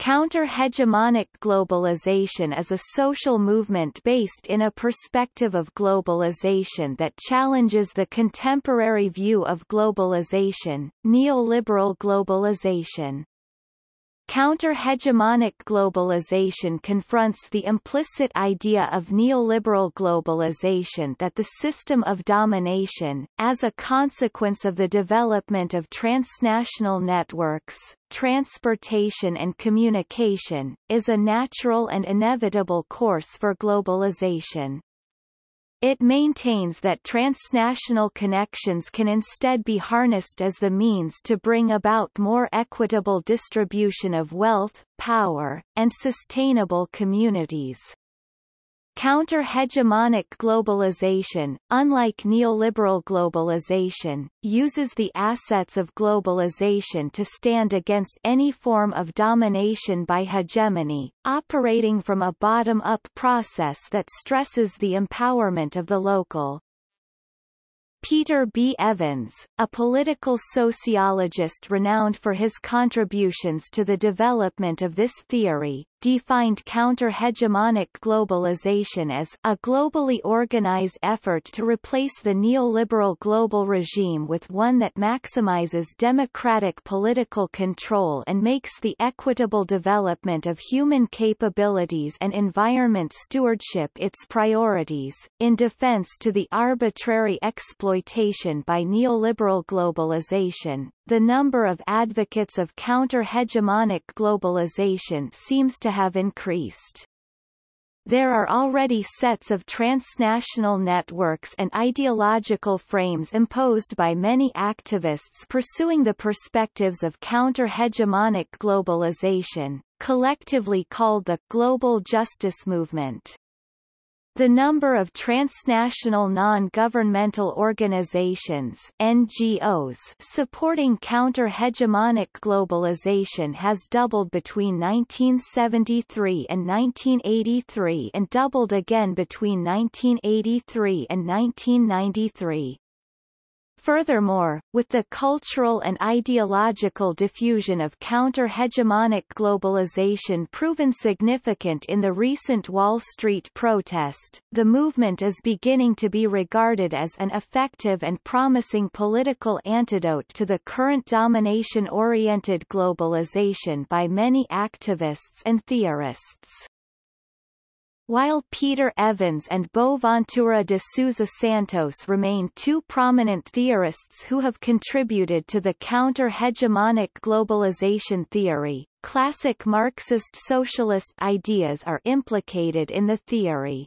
Counter-hegemonic globalization is a social movement based in a perspective of globalization that challenges the contemporary view of globalization, neoliberal globalization. Counter-hegemonic globalization confronts the implicit idea of neoliberal globalization that the system of domination, as a consequence of the development of transnational networks, transportation and communication, is a natural and inevitable course for globalization. It maintains that transnational connections can instead be harnessed as the means to bring about more equitable distribution of wealth, power, and sustainable communities. Counter-hegemonic globalization, unlike neoliberal globalization, uses the assets of globalization to stand against any form of domination by hegemony, operating from a bottom-up process that stresses the empowerment of the local. Peter B. Evans, a political sociologist renowned for his contributions to the development of this theory, defined counter-hegemonic globalization as a globally organized effort to replace the neoliberal global regime with one that maximizes democratic political control and makes the equitable development of human capabilities and environment stewardship its priorities, in defense to the arbitrary exploitation by neoliberal globalization. The number of advocates of counter-hegemonic globalization seems to have increased. There are already sets of transnational networks and ideological frames imposed by many activists pursuing the perspectives of counter-hegemonic globalization, collectively called the Global Justice Movement. The number of transnational non-governmental organizations NGOs supporting counter-hegemonic globalization has doubled between 1973 and 1983 and doubled again between 1983 and 1993. Furthermore, with the cultural and ideological diffusion of counter-hegemonic globalization proven significant in the recent Wall Street protest, the movement is beginning to be regarded as an effective and promising political antidote to the current domination-oriented globalization by many activists and theorists. While Peter Evans and Boaventura de Sousa Santos remain two prominent theorists who have contributed to the counter-hegemonic globalization theory, classic Marxist socialist ideas are implicated in the theory.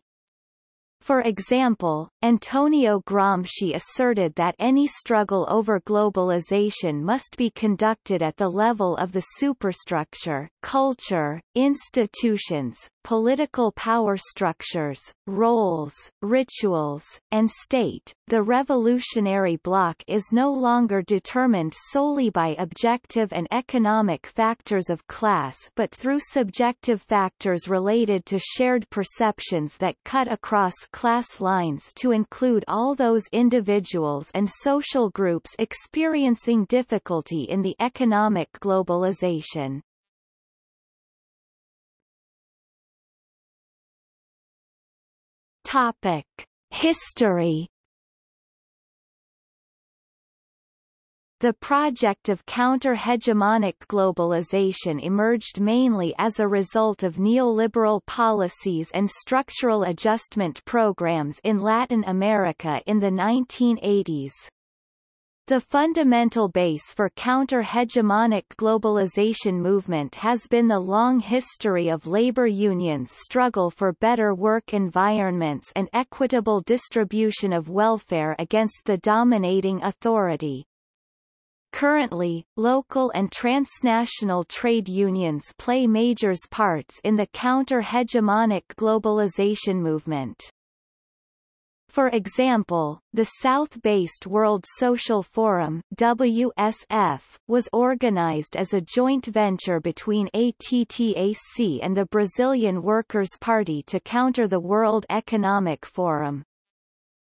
For example, Antonio Gramsci asserted that any struggle over globalization must be conducted at the level of the superstructure, culture, institutions, political power structures, roles, rituals, and state. The revolutionary bloc is no longer determined solely by objective and economic factors of class but through subjective factors related to shared perceptions that cut across class lines to include all those individuals and social groups experiencing difficulty in the economic globalization. Topic: History The project of counter-hegemonic globalization emerged mainly as a result of neoliberal policies and structural adjustment programs in Latin America in the 1980s. The fundamental base for counter-hegemonic globalization movement has been the long history of labor unions' struggle for better work environments and equitable distribution of welfare against the dominating authority. Currently, local and transnational trade unions play major parts in the counter-hegemonic globalization movement. For example, the South-based World Social Forum WSF, was organized as a joint venture between ATTAC and the Brazilian Workers' Party to counter the World Economic Forum.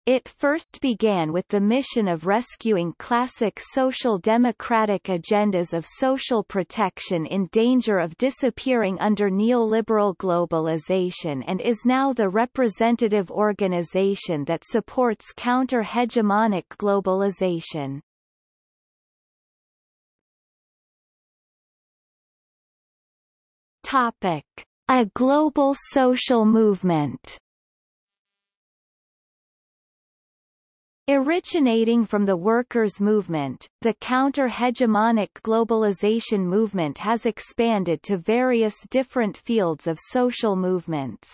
It first began with the mission of rescuing classic social democratic agendas of social protection in danger of disappearing under neoliberal globalization and is now the representative organization that supports counter-hegemonic globalization. Topic: A global social movement. Originating from the workers' movement, the counter-hegemonic globalization movement has expanded to various different fields of social movements.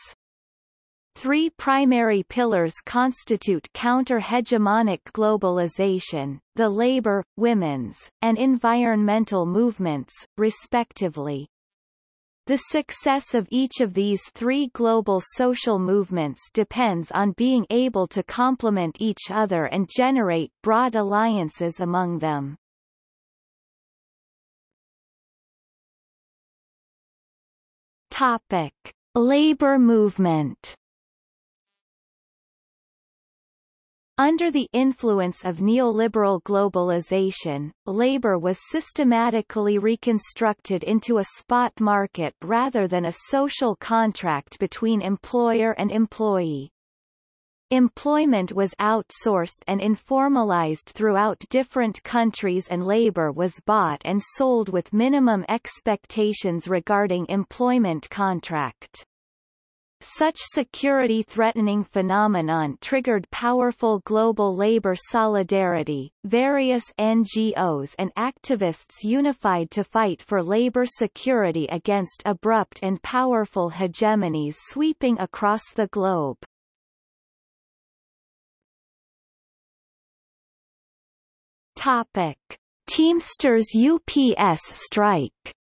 Three primary pillars constitute counter-hegemonic globalization, the labor, women's, and environmental movements, respectively. The success of each of these three global social movements depends on being able to complement each other and generate broad alliances among them. Topic. Labor movement Under the influence of neoliberal globalization, labor was systematically reconstructed into a spot market rather than a social contract between employer and employee. Employment was outsourced and informalized throughout different countries and labor was bought and sold with minimum expectations regarding employment contract. Such security-threatening phenomenon triggered powerful global labor solidarity. Various NGOs and activists unified to fight for labor security against abrupt and powerful hegemonies sweeping across the globe. Topic: Teamsters UPS strike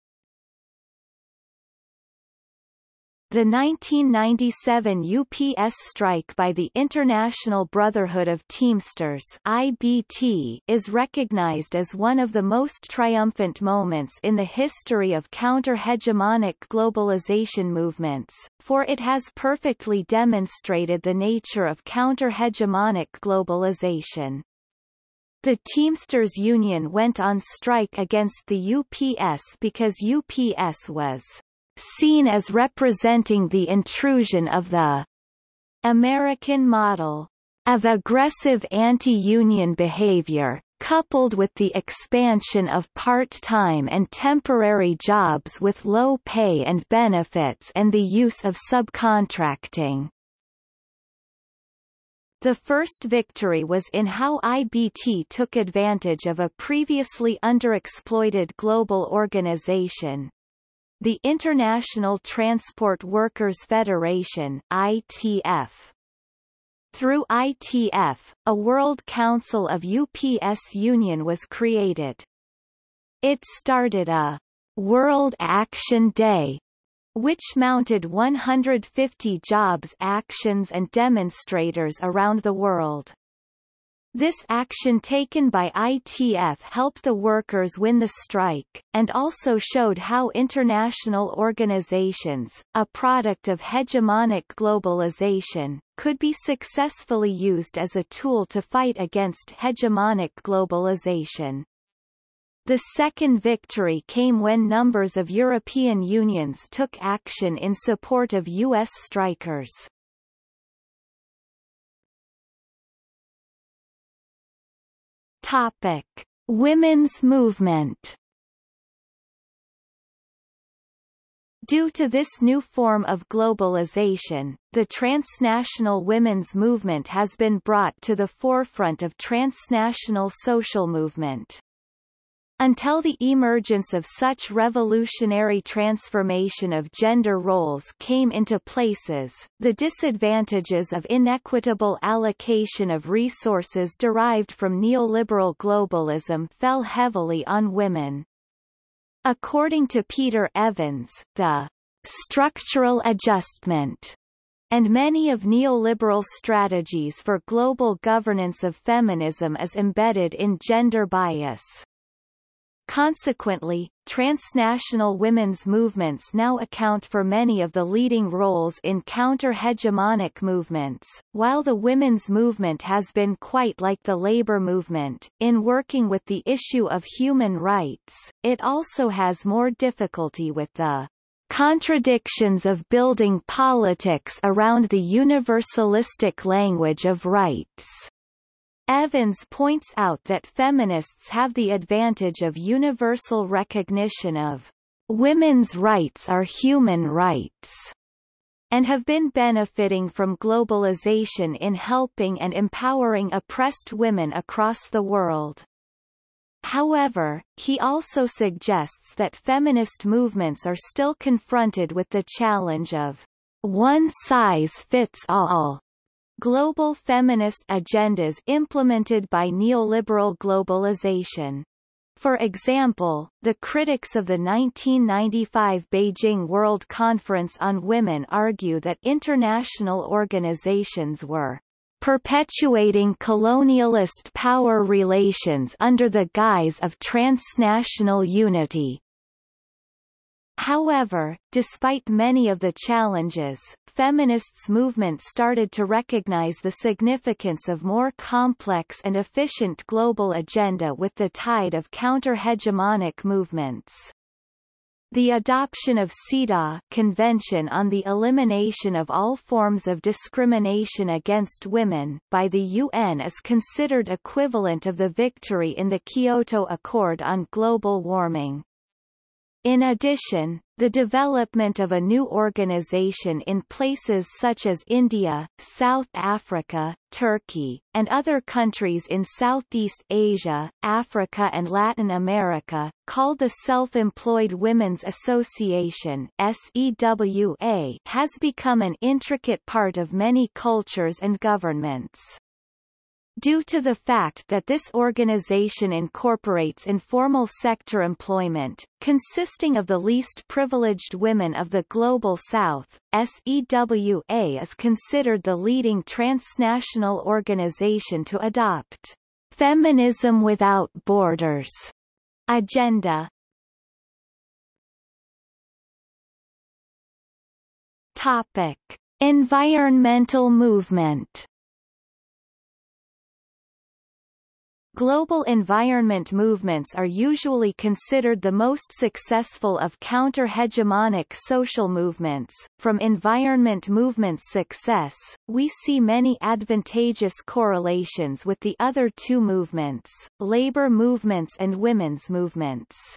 The 1997 UPS strike by the International Brotherhood of Teamsters IBT is recognized as one of the most triumphant moments in the history of counter-hegemonic globalization movements, for it has perfectly demonstrated the nature of counter-hegemonic globalization. The Teamsters Union went on strike against the UPS because UPS was seen as representing the intrusion of the American model of aggressive anti-union behavior, coupled with the expansion of part-time and temporary jobs with low pay and benefits and the use of subcontracting. The first victory was in how IBT took advantage of a previously underexploited global organization, the International Transport Workers Federation ITF. Through ITF, a World Council of UPS Union was created. It started a World Action Day, which mounted 150 jobs actions and demonstrators around the world. This action taken by ITF helped the workers win the strike, and also showed how international organizations, a product of hegemonic globalization, could be successfully used as a tool to fight against hegemonic globalization. The second victory came when numbers of European unions took action in support of U.S. strikers. Topic: Women's movement. Due to this new form of globalization, the transnational women's movement has been brought to the forefront of transnational social movement. Until the emergence of such revolutionary transformation of gender roles came into places, the disadvantages of inequitable allocation of resources derived from neoliberal globalism fell heavily on women. According to Peter Evans, the structural adjustment and many of neoliberal strategies for global governance of feminism is embedded in gender bias. Consequently, transnational women's movements now account for many of the leading roles in counter-hegemonic movements, while the women's movement has been quite like the labor movement, in working with the issue of human rights, it also has more difficulty with the contradictions of building politics around the universalistic language of rights. Evans points out that feminists have the advantage of universal recognition of women's rights are human rights and have been benefiting from globalization in helping and empowering oppressed women across the world. However, he also suggests that feminist movements are still confronted with the challenge of one size fits all global feminist agendas implemented by neoliberal globalization. For example, the critics of the 1995 Beijing World Conference on Women argue that international organizations were perpetuating colonialist power relations under the guise of transnational unity. However, despite many of the challenges, feminists movement started to recognize the significance of more complex and efficient global agenda with the tide of counter-hegemonic movements. The adoption of CEDAW Convention on the Elimination of All Forms of Discrimination Against Women by the UN is considered equivalent of the victory in the Kyoto Accord on global warming. In addition, the development of a new organization in places such as India, South Africa, Turkey, and other countries in Southeast Asia, Africa and Latin America, called the Self-Employed Women's Association SEWA, has become an intricate part of many cultures and governments. Due to the fact that this organization incorporates informal sector employment, consisting of the least privileged women of the Global South, SEWA is considered the leading transnational organization to adopt Feminism Without Borders agenda. Topic. Environmental movement Global environment movements are usually considered the most successful of counter-hegemonic social movements. From environment movements' success, we see many advantageous correlations with the other two movements, labor movements and women's movements.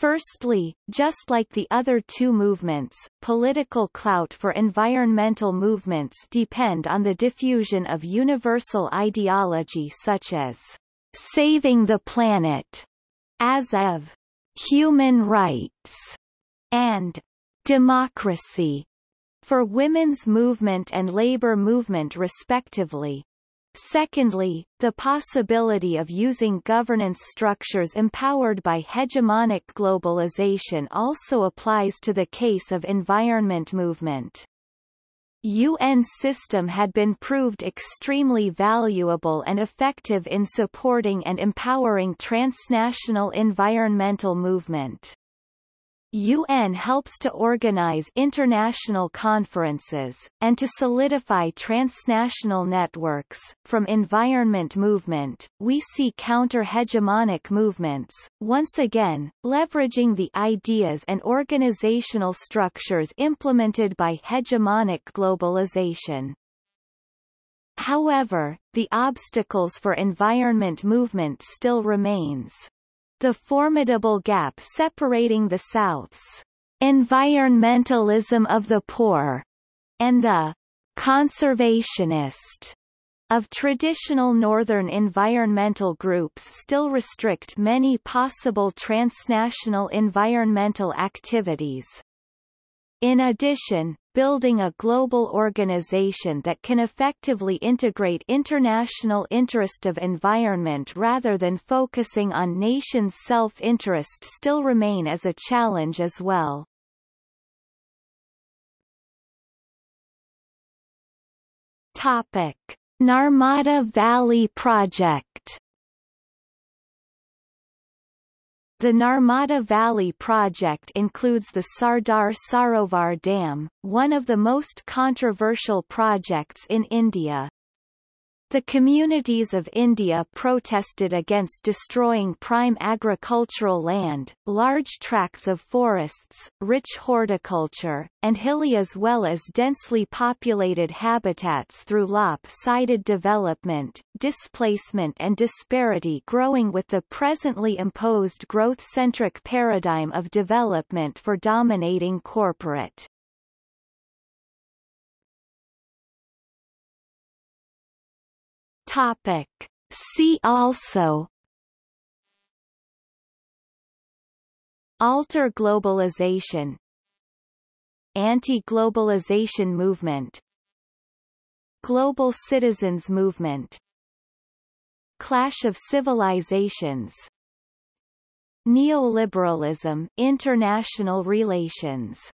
Firstly, just like the other two movements, political clout for environmental movements depend on the diffusion of universal ideology such as saving the planet, as of human rights, and democracy for women's movement and labor movement respectively. Secondly, the possibility of using governance structures empowered by hegemonic globalization also applies to the case of environment movement. UN system had been proved extremely valuable and effective in supporting and empowering transnational environmental movement. UN helps to organize international conferences, and to solidify transnational networks. From environment movement, we see counter-hegemonic movements, once again, leveraging the ideas and organizational structures implemented by hegemonic globalization. However, the obstacles for environment movement still remains the formidable gap separating the South's environmentalism of the poor and the conservationist of traditional northern environmental groups still restrict many possible transnational environmental activities. In addition, building a global organization that can effectively integrate international interest of environment rather than focusing on nations' self-interest still remain as a challenge as well. Topic. Narmada Valley Project The Narmada Valley project includes the Sardar Sarovar Dam, one of the most controversial projects in India. The communities of India protested against destroying prime agricultural land, large tracts of forests, rich horticulture, and hilly as well as densely populated habitats through lop-sided development, displacement and disparity growing with the presently imposed growth-centric paradigm of development for dominating corporate Topic. See also. Alter globalization. Anti-globalization movement. Global citizens movement. Clash of civilizations. Neoliberalism international relations